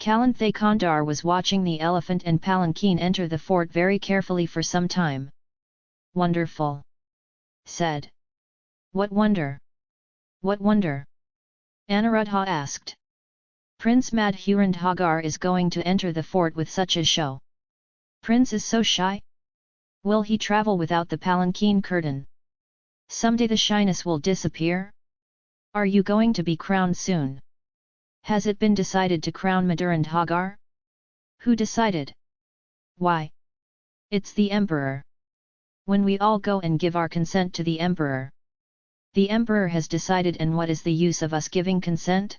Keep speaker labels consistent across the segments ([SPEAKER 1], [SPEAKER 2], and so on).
[SPEAKER 1] Kalanthay Kandar was watching the elephant and palanquin enter the fort very carefully for some time. Wonderful! said. What wonder? What wonder? Anuruddha asked. Prince Madhurandhagar is going to enter the fort with such a show. Prince is so shy? Will he travel without the palanquin curtain? Someday the shyness will disappear? Are you going to be crowned soon? Has it been decided to crown Madhurandhagar? Who decided? Why? It's the emperor. When we all go and give our consent to the emperor. The emperor has decided and what is the use of us giving consent?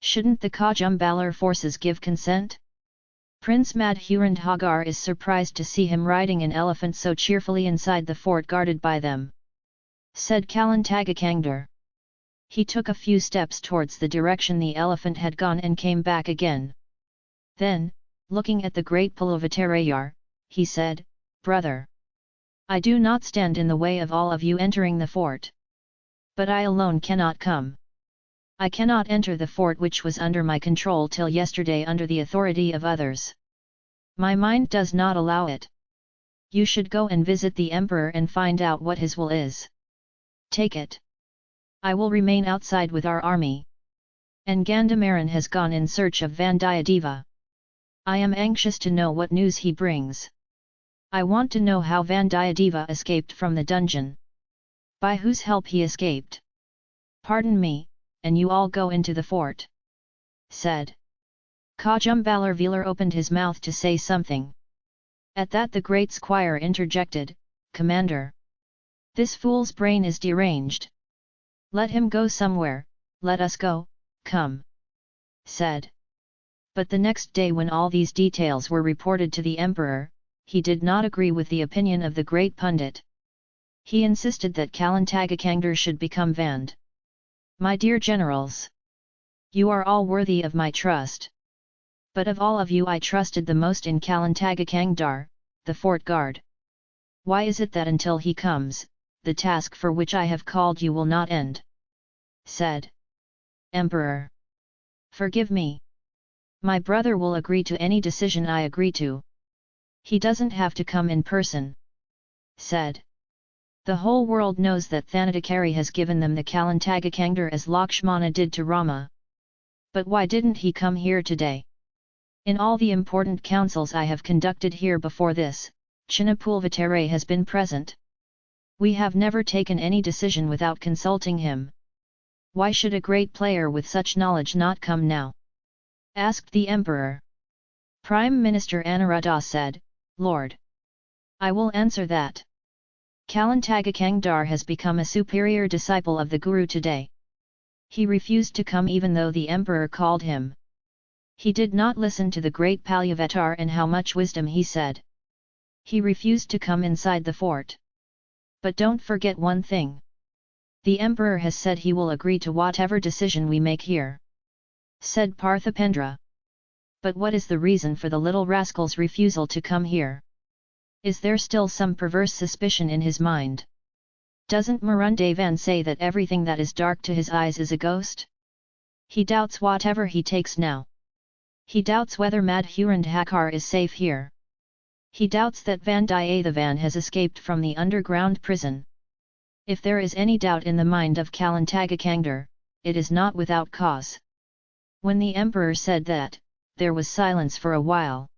[SPEAKER 1] Shouldn't the Kajumbalar forces give consent? Prince Madhurandhagar is surprised to see him riding an elephant so cheerfully inside the fort guarded by them. Said Kalantagakangdar. He took a few steps towards the direction the elephant had gone and came back again. Then, looking at the great Pulavattarayar, he said, Brother! I do not stand in the way of all of you entering the fort. But I alone cannot come. I cannot enter the fort which was under my control till yesterday under the authority of others. My mind does not allow it. You should go and visit the emperor and find out what his will is. Take it. I will remain outside with our army. And Gandhamaran has gone in search of Vandiyadeva. I am anxious to know what news he brings. I want to know how Vandiyadeva escaped from the dungeon. By whose help he escaped. Pardon me, and you all go into the fort. Said. Kajumbalar Velar opened his mouth to say something. At that the great squire interjected, Commander! This fool's brain is deranged. Let him go somewhere, let us go, come! Said. But the next day when all these details were reported to the emperor, he did not agree with the opinion of the great pundit. He insisted that Kalantagakangdar should become Vand. My dear generals! You are all worthy of my trust. But of all of you I trusted the most in Kalantagakangdar, the fort guard. Why is it that until he comes, the task for which I have called you will not end? Said. Emperor! Forgive me. My brother will agree to any decision I agree to. He doesn't have to come in person. Said. The whole world knows that Thanadakari has given them the Kalantagakangdar as Lakshmana did to Rama. But why didn't he come here today? In all the important councils I have conducted here before this, Chinnapulvatare has been present. We have never taken any decision without consulting him. Why should a great player with such knowledge not come now? asked the emperor. Prime Minister Anuruddha said, Lord! I will answer that. Kalantagakangdar has become a superior disciple of the Guru today. He refused to come even though the emperor called him. He did not listen to the great Palyavattar and how much wisdom he said. He refused to come inside the fort. But don't forget one thing. The emperor has said he will agree to whatever decision we make here. Said Parthipendra. But what is the reason for the little rascal's refusal to come here? Is there still some perverse suspicion in his mind? Doesn't Marundevan say that everything that is dark to his eyes is a ghost? He doubts whatever he takes now. He doubts whether Madhurandhakar is safe here. He doubts that Vandiyathevan has escaped from the underground prison. If there is any doubt in the mind of Kalantagakangdar, it is not without cause. When the emperor said that, there was silence for a while.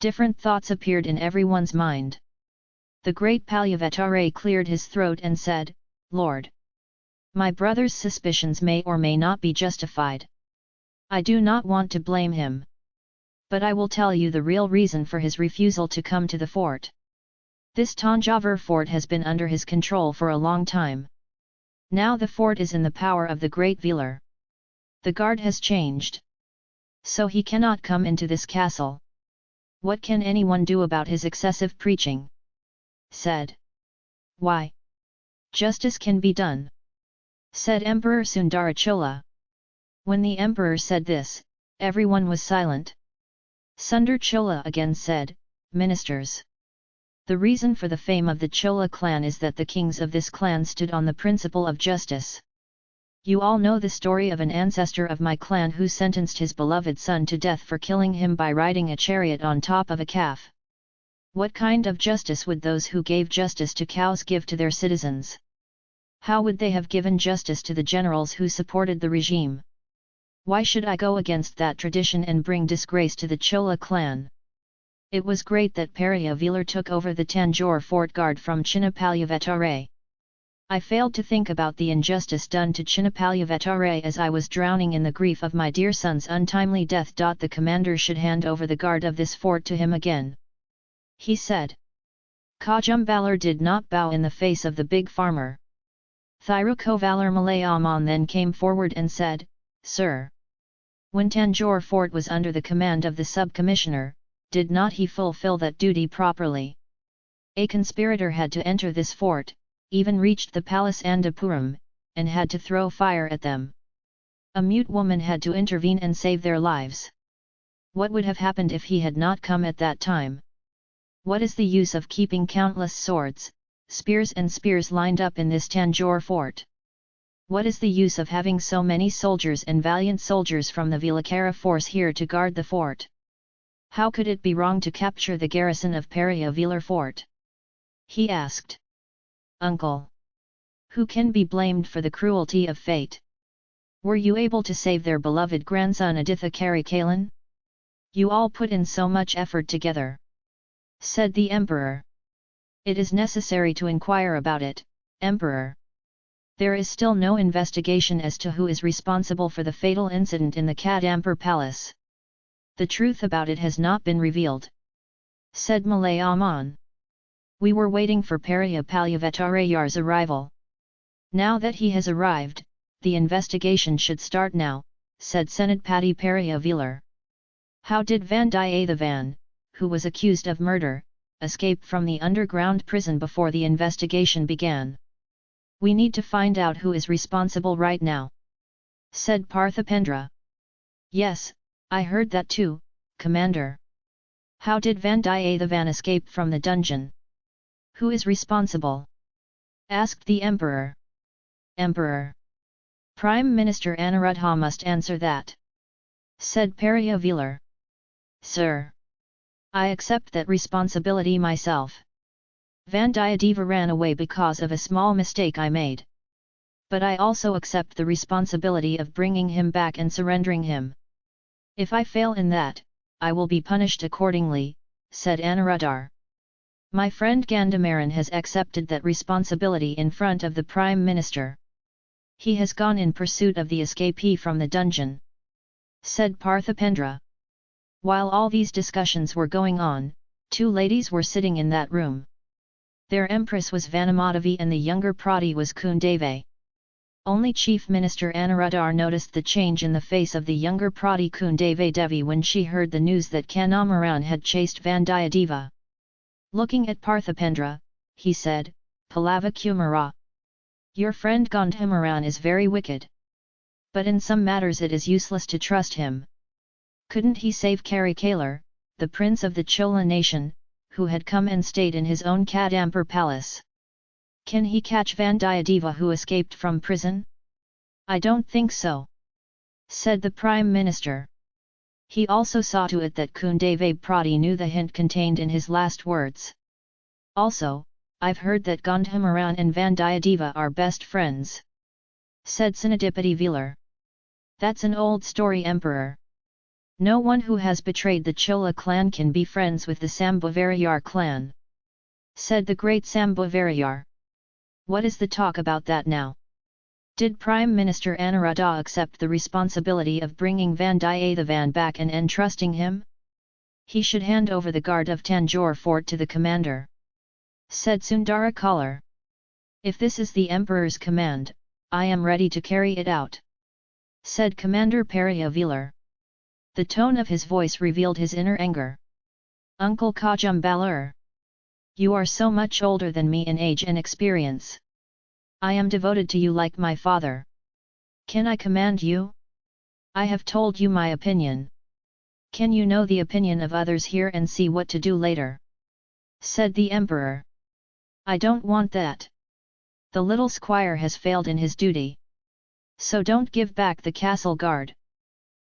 [SPEAKER 1] Different thoughts appeared in everyone's mind. The great Palyavatare cleared his throat and said, Lord! My brother's suspicions may or may not be justified. I do not want to blame him. But I will tell you the real reason for his refusal to come to the fort. This Tanjavur fort has been under his control for a long time. Now the fort is in the power of the great Velar. The guard has changed. So he cannot come into this castle. What can anyone do about his excessive preaching? Said. Why? Justice can be done. Said Emperor Sundarachola. When the emperor said this, everyone was silent. Sundar Chola again said, Ministers. The reason for the fame of the Chola clan is that the kings of this clan stood on the principle of justice. You all know the story of an ancestor of my clan who sentenced his beloved son to death for killing him by riding a chariot on top of a calf. What kind of justice would those who gave justice to cows give to their citizens? How would they have given justice to the generals who supported the regime? Why should I go against that tradition and bring disgrace to the Chola clan? It was great that Velar took over the Tanjore fort guard from Chinnapalyavetare. I failed to think about the injustice done to Chinnapalyavetare as I was drowning in the grief of my dear son's untimely death. The commander should hand over the guard of this fort to him again he said. Kajumbalar did not bow in the face of the big farmer. Thirukovalar Malayaman then came forward and said, Sir! When Tanjore fort was under the command of the sub-commissioner, did not he fulfill that duty properly? A conspirator had to enter this fort, even reached the palace Andapuram, and had to throw fire at them. A mute woman had to intervene and save their lives. What would have happened if he had not come at that time? What is the use of keeping countless swords, spears and spears lined up in this Tanjore fort? What is the use of having so many soldiers and valiant soldiers from the Vilakara force here to guard the fort? How could it be wrong to capture the garrison of Velar fort? He asked. Uncle! Who can be blamed for the cruelty of fate? Were you able to save their beloved grandson Aditha Karikalan? You all put in so much effort together said the emperor. It is necessary to inquire about it, emperor. There is still no investigation as to who is responsible for the fatal incident in the Kadampur palace. The truth about it has not been revealed. Said Malayaman. We were waiting for Periya Palyavetarayar's arrival. Now that he has arrived, the investigation should start now, said Senatpati Periya Velar. How did Vandiyathevan, who was accused of murder, escape from the underground prison before the investigation began. We need to find out who is responsible right now. Said Parthipendra. Yes, I heard that too, Commander. How did Vandiyathevan escape from the dungeon? Who is responsible? Asked the Emperor. Emperor. Prime Minister Anuruddha must answer that. Said Periya Velar. Sir. I accept that responsibility myself. Vandiyadeva ran away because of a small mistake I made. But I also accept the responsibility of bringing him back and surrendering him. If I fail in that, I will be punished accordingly, said Anuruddhar. My friend Gandhamaran has accepted that responsibility in front of the Prime Minister. He has gone in pursuit of the escapee from the dungeon. Said Parthipendra. While all these discussions were going on, two ladies were sitting in that room. Their empress was Vanamadavi and the younger Prati was Kundave. Only Chief Minister Anuruddhar noticed the change in the face of the younger Prati Kundave Devi when she heard the news that Gandhamaran had chased Vandiyadeva. Looking at Parthipendra, he said, Palava Kumara. Your friend Gandhamaran is very wicked. But in some matters it is useless to trust him. Couldn't he save Karikalar, the prince of the Chola nation, who had come and stayed in his own Kadampur palace? Can he catch Vandiyadeva who escaped from prison? I don't think so. Said the Prime Minister. He also saw to it that Kundave Prati knew the hint contained in his last words. Also, I've heard that Gandhamaran and Vandiyadeva are best friends. Said Sinadipati Velar. That's an old story emperor. No one who has betrayed the Chola clan can be friends with the Sambhavarayar clan. Said the great Sambhavarayar. What is the talk about that now? Did Prime Minister Anuruddha accept the responsibility of bringing Vandiyathevan back and entrusting him? He should hand over the guard of Tanjore fort to the commander. Said Sundara Kalar. If this is the Emperor's command, I am ready to carry it out. Said Commander Periya Velar. The tone of his voice revealed his inner anger. Uncle Kajum Balur! You are so much older than me in age and experience. I am devoted to you like my father. Can I command you? I have told you my opinion. Can you know the opinion of others here and see what to do later? Said the emperor. I don't want that. The little squire has failed in his duty. So don't give back the castle guard.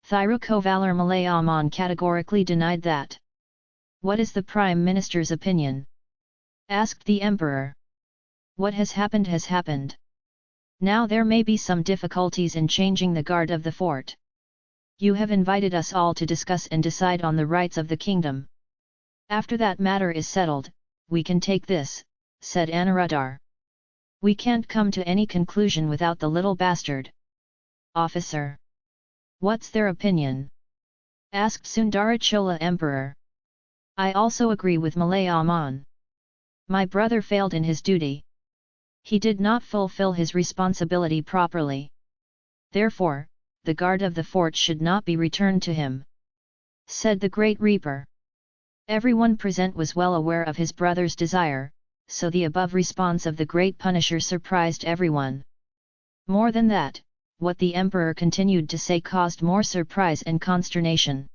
[SPEAKER 1] Thirukovalar Malayaman categorically denied that. What is the Prime Minister's opinion? asked the Emperor. What has happened has happened. Now there may be some difficulties in changing the guard of the fort. You have invited us all to discuss and decide on the rights of the kingdom. After that matter is settled, we can take this, said Anuradhar. We can't come to any conclusion without the little bastard. Officer. What's their opinion? asked Sundarachola Emperor. I also agree with Malayaman. My brother failed in his duty. He did not fulfill his responsibility properly. Therefore, the guard of the fort should not be returned to him. Said the Great Reaper. Everyone present was well aware of his brother's desire, so the above response of the Great Punisher surprised everyone. More than that, what the emperor continued to say caused more surprise and consternation.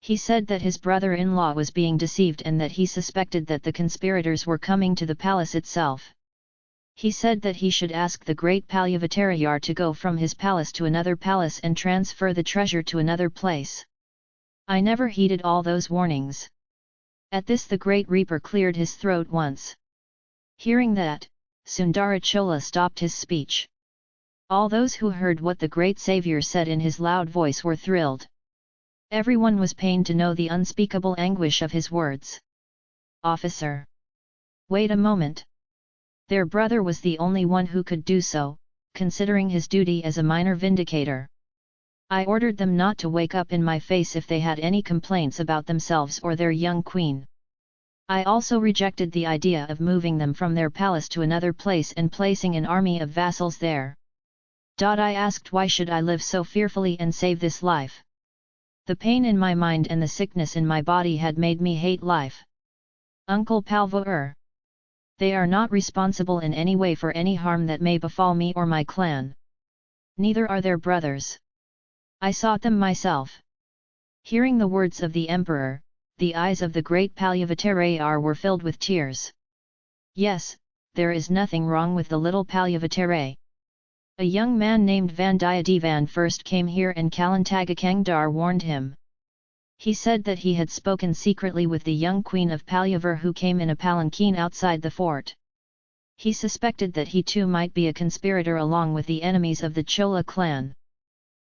[SPEAKER 1] He said that his brother-in-law was being deceived and that he suspected that the conspirators were coming to the palace itself. He said that he should ask the great Palyavatarayar to go from his palace to another palace and transfer the treasure to another place. I never heeded all those warnings. At this the great reaper cleared his throat once. Hearing that, Sundarachola stopped his speech. All those who heard what the great saviour said in his loud voice were thrilled. Everyone was pained to know the unspeakable anguish of his words. Officer! Wait a moment! Their brother was the only one who could do so, considering his duty as a minor vindicator. I ordered them not to wake up in my face if they had any complaints about themselves or their young queen. I also rejected the idea of moving them from their palace to another place and placing an army of vassals there. I asked why should I live so fearfully and save this life? The pain in my mind and the sickness in my body had made me hate life. Uncle Palvour. They are not responsible in any way for any harm that may befall me or my clan. Neither are their brothers. I sought them myself. Hearing the words of the emperor, the eyes of the great Palyavatarayar were filled with tears. Yes, there is nothing wrong with the little Palyavataray. A young man named Vandiyadevan first came here and Kalantagakangdar warned him. He said that he had spoken secretly with the young queen of Palyavur who came in a palanquin outside the fort. He suspected that he too might be a conspirator along with the enemies of the Chola clan.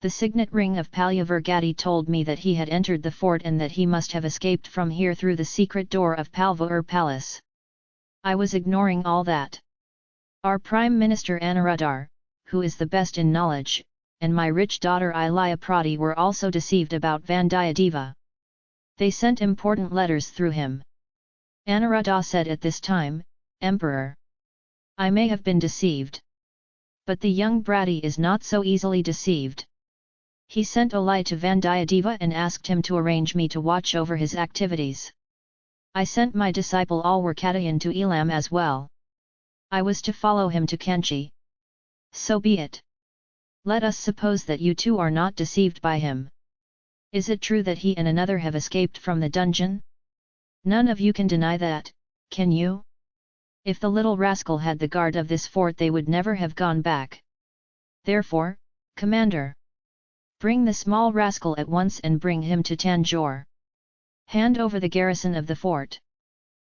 [SPEAKER 1] The signet ring of Palyavur Gadi told me that he had entered the fort and that he must have escaped from here through the secret door of Palvur Palace. I was ignoring all that. Our Prime Minister Anuradhar, who is the best in knowledge, and my rich daughter Ilaya Prati were also deceived about Vandiyadeva. They sent important letters through him. Anuradha said at this time, Emperor. I may have been deceived. But the young Bratti is not so easily deceived. He sent a lie to Vandiyadeva and asked him to arrange me to watch over his activities. I sent my disciple Alwarkadayan to Elam as well. I was to follow him to Kanchi. So be it. Let us suppose that you two are not deceived by him. Is it true that he and another have escaped from the dungeon? None of you can deny that, can you? If the little rascal had the guard of this fort they would never have gone back. Therefore, Commander! Bring the small rascal at once and bring him to Tanjore. Hand over the garrison of the fort.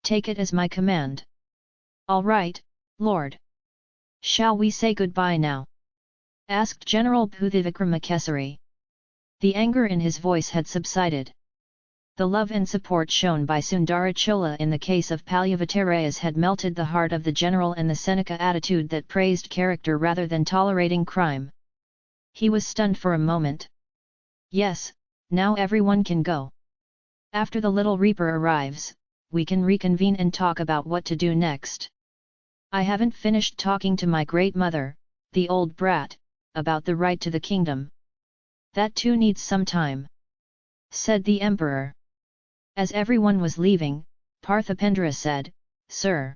[SPEAKER 1] Take it as my command. All right, Lord. Shall we say goodbye now? asked General Bhuthivikramakesari. The anger in his voice had subsided. The love and support shown by Sundarachola in the case of Palyavatarayas had melted the heart of the general and the Seneca attitude that praised character rather than tolerating crime. He was stunned for a moment. Yes, now everyone can go. After the little reaper arrives, we can reconvene and talk about what to do next. I haven't finished talking to my great mother, the old brat, about the right to the kingdom. That too needs some time. Said the emperor. As everyone was leaving, Parthipendra said, Sir.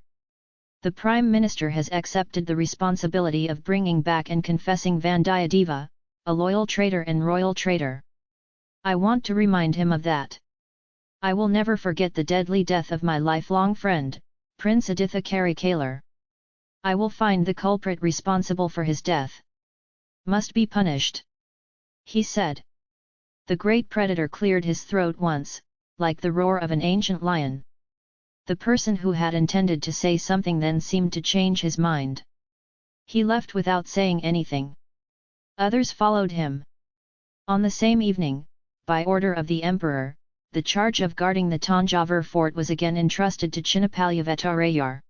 [SPEAKER 1] The Prime Minister has accepted the responsibility of bringing back and confessing Vandiyadeva, a loyal traitor and royal traitor. I want to remind him of that. I will never forget the deadly death of my lifelong friend, Prince Aditha Karikalar. I will find the culprit responsible for his death. Must be punished. He said. The great predator cleared his throat once, like the roar of an ancient lion. The person who had intended to say something then seemed to change his mind. He left without saying anything. Others followed him. On the same evening, by order of the emperor, the charge of guarding the Tanjavur fort was again entrusted to Chinnapalyavettarayar.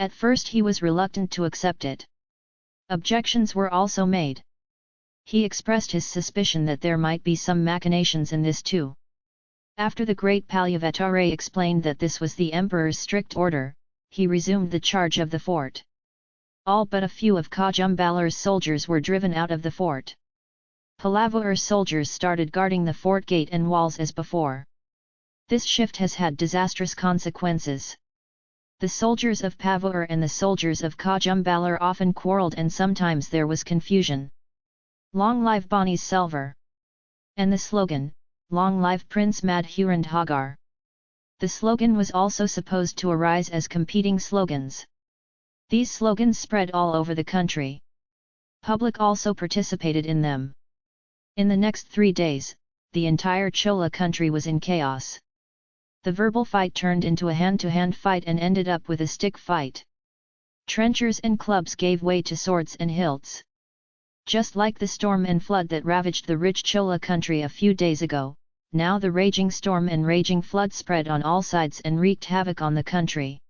[SPEAKER 1] At first he was reluctant to accept it. Objections were also made. He expressed his suspicion that there might be some machinations in this too. After the great Palyavettare explained that this was the emperor's strict order, he resumed the charge of the fort. All but a few of Kajumbalar's soldiers were driven out of the fort. Palavur soldiers started guarding the fort gate and walls as before. This shift has had disastrous consequences. The soldiers of Pavur and the soldiers of Kajumbalar often quarrelled and sometimes there was confusion. Long live Ponniyin Selvar! And the slogan, Long live Prince Madhurandhagar! The slogan was also supposed to arise as competing slogans. These slogans spread all over the country. Public also participated in them. In the next three days, the entire Chola country was in chaos. The verbal fight turned into a hand-to-hand -hand fight and ended up with a stick fight. Trenchers and clubs gave way to swords and hilts. Just like the storm and flood that ravaged the rich Chola country a few days ago, now the raging storm and raging flood spread on all sides and wreaked havoc on the country.